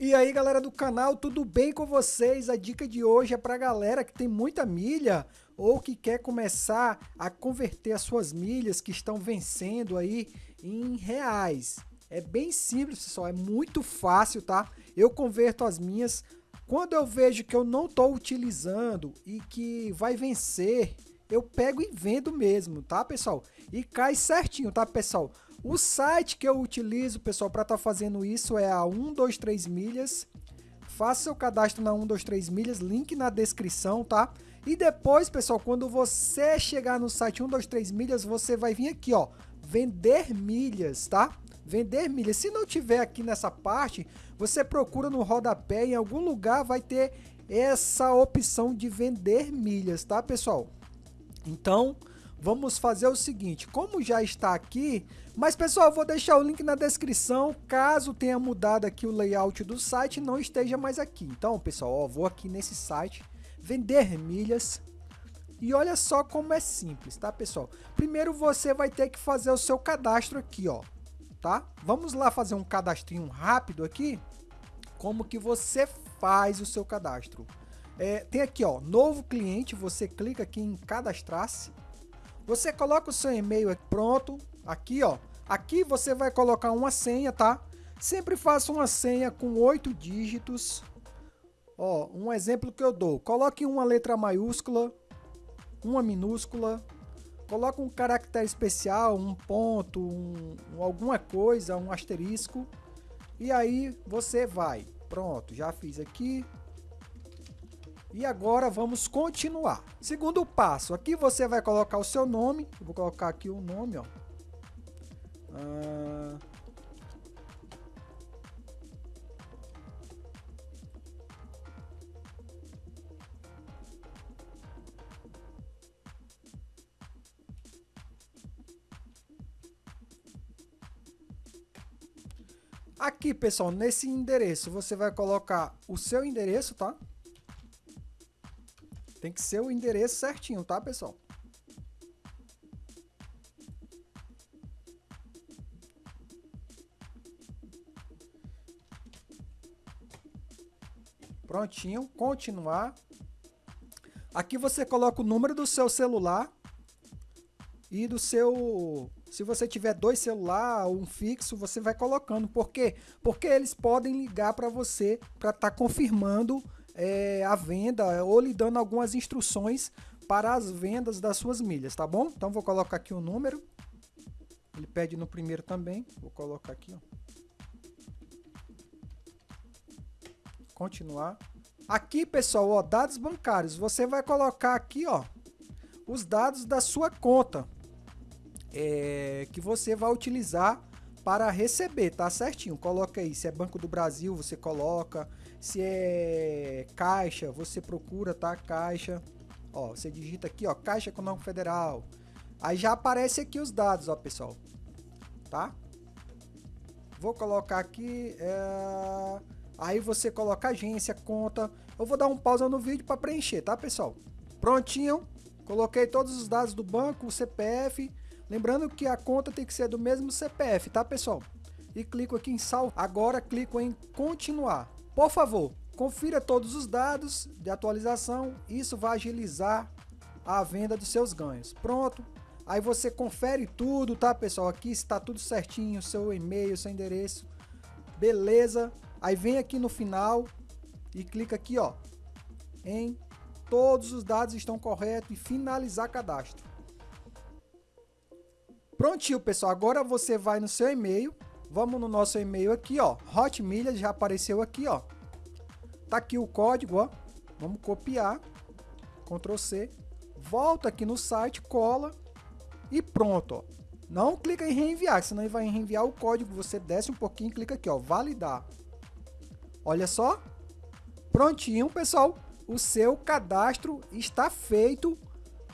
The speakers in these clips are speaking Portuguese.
E aí galera do canal, tudo bem com vocês? A dica de hoje é para galera que tem muita milha ou que quer começar a converter as suas milhas que estão vencendo aí em reais. É bem simples pessoal, é muito fácil tá? Eu converto as minhas quando eu vejo que eu não estou utilizando e que vai vencer, eu pego e vendo mesmo, tá pessoal? E cai certinho, tá pessoal? O site que eu utilizo, pessoal, para estar tá fazendo isso é a 123 milhas. Faça seu cadastro na 123 milhas, link na descrição, tá? E depois, pessoal, quando você chegar no site 123 milhas, você vai vir aqui, ó, vender milhas, tá? Vender milhas. Se não tiver aqui nessa parte, você procura no rodapé, em algum lugar vai ter essa opção de vender milhas, tá, pessoal? Então, vamos fazer o seguinte, como já está aqui, mas pessoal, vou deixar o link na descrição, caso tenha mudado aqui o layout do site não esteja mais aqui. Então, pessoal, ó, vou aqui nesse site, vender milhas, e olha só como é simples, tá, pessoal? Primeiro você vai ter que fazer o seu cadastro aqui, ó, tá? Vamos lá fazer um cadastrinho rápido aqui, como que você faz o seu cadastro. É, tem aqui, ó, novo cliente, você clica aqui em cadastrar-se, você coloca o seu e-mail pronto, aqui ó. Aqui você vai colocar uma senha, tá? Sempre faça uma senha com oito dígitos. Ó, um exemplo que eu dou. Coloque uma letra maiúscula, uma minúscula, coloque um caractere especial, um ponto, um, alguma coisa, um asterisco. E aí você vai. Pronto, já fiz aqui. E agora vamos continuar. Segundo passo, aqui você vai colocar o seu nome. Eu vou colocar aqui o nome, ó. Ah... Aqui, pessoal, nesse endereço, você vai colocar o seu endereço, tá? Tem que ser o endereço certinho, tá, pessoal? Prontinho, continuar. Aqui você coloca o número do seu celular e do seu... Se você tiver dois celulares um fixo, você vai colocando. Por quê? Porque eles podem ligar para você para estar tá confirmando é, a venda ou lhe dando algumas instruções para as vendas das suas milhas, tá bom? Então vou colocar aqui o número. Ele pede no primeiro também. Vou colocar aqui, ó. Continuar. Aqui, pessoal, ó, dados bancários. Você vai colocar aqui, ó, os dados da sua conta é, que você vai utilizar para receber, tá certinho? Coloca aí, se é Banco do Brasil, você coloca, se é Caixa, você procura, tá? Caixa, ó, você digita aqui, ó, Caixa Econômica Federal. Aí já aparece aqui os dados, ó, pessoal, tá? Vou colocar aqui, é... aí você coloca agência, conta. Eu vou dar um pausa no vídeo para preencher, tá, pessoal? Prontinho, coloquei todos os dados do banco, o CPF, Lembrando que a conta tem que ser do mesmo CPF, tá pessoal? E clico aqui em salvo. Agora clico em continuar. Por favor, confira todos os dados de atualização. Isso vai agilizar a venda dos seus ganhos. Pronto. Aí você confere tudo, tá pessoal? Aqui está tudo certinho, seu e-mail, seu endereço. Beleza. Aí vem aqui no final e clica aqui, ó, em todos os dados estão corretos e finalizar cadastro. Prontinho, pessoal. Agora você vai no seu e-mail. Vamos no nosso e-mail aqui, ó. Hotmilhas já apareceu aqui, ó. Tá aqui o código, ó. Vamos copiar. Ctrl C. Volta aqui no site, cola e pronto, ó. Não clica em reenviar, senão ele vai reenviar o código. Você desce um pouquinho e clica aqui, ó, validar. Olha só. Prontinho, pessoal. O seu cadastro está feito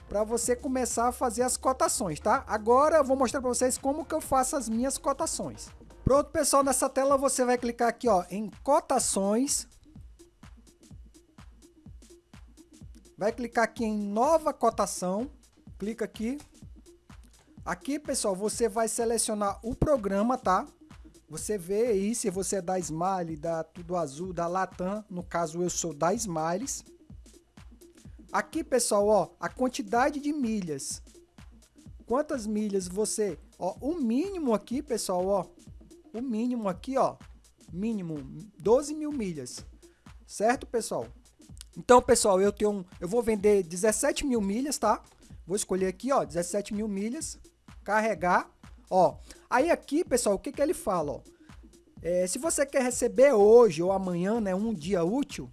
para você começar a fazer as cotações, tá? Agora eu vou mostrar para vocês como que eu faço as minhas cotações. Pronto, pessoal, nessa tela você vai clicar aqui, ó, em cotações. Vai clicar aqui em nova cotação. Clica aqui. Aqui, pessoal, você vai selecionar o programa, tá? Você vê aí se você é da Smile, da Tudo Azul, da Latam, no caso eu sou da Smiles. Aqui, pessoal, ó, a quantidade de milhas. Quantas milhas você, ó, o mínimo aqui, pessoal, ó, o mínimo aqui, ó, mínimo 12 mil milhas, certo, pessoal? Então, pessoal, eu tenho, eu vou vender 17 mil milhas, tá? Vou escolher aqui, ó, 17 mil milhas, carregar, ó. Aí aqui, pessoal, o que que ele fala, ó? É, se você quer receber hoje ou amanhã, né, um dia útil,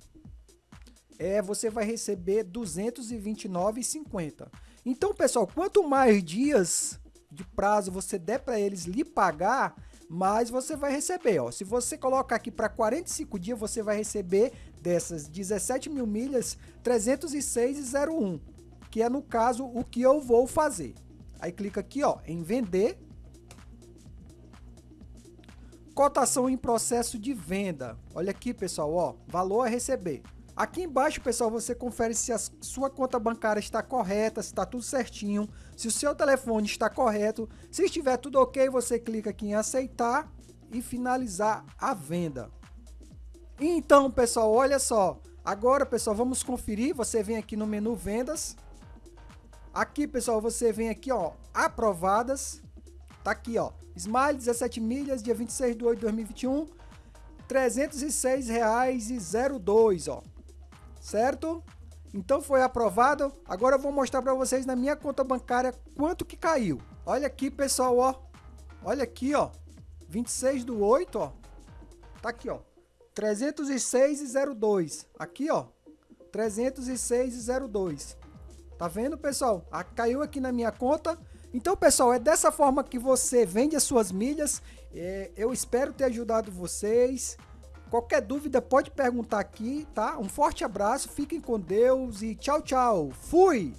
é, você vai receber 229,50. Então, pessoal, quanto mais dias de prazo você der para eles lhe pagar, mais você vai receber. Ó. Se você colocar aqui para 45 dias, você vai receber dessas 17 mil milhas 306,01, que é no caso o que eu vou fazer. Aí clica aqui ó, em vender. Cotação em processo de venda. Olha aqui pessoal, ó, valor a receber. Aqui embaixo, pessoal, você confere se a sua conta bancária está correta, se está tudo certinho, se o seu telefone está correto. Se estiver tudo ok, você clica aqui em aceitar e finalizar a venda. Então, pessoal, olha só. Agora, pessoal, vamos conferir. Você vem aqui no menu vendas. Aqui, pessoal, você vem aqui, ó, aprovadas. Tá aqui, ó. Smile 17 milhas, dia 26 de 8 de 2021. R$ 306,02, ó certo? Então foi aprovado. Agora eu vou mostrar para vocês na minha conta bancária quanto que caiu. Olha aqui, pessoal, ó. Olha aqui, ó. 26 do 8, ó. Tá aqui, ó. 306,02. Aqui, ó. 306,02. Tá vendo, pessoal? Ah, caiu aqui na minha conta. Então, pessoal, é dessa forma que você vende as suas milhas. É, eu espero ter ajudado vocês. Qualquer dúvida pode perguntar aqui, tá? Um forte abraço, fiquem com Deus e tchau, tchau. Fui!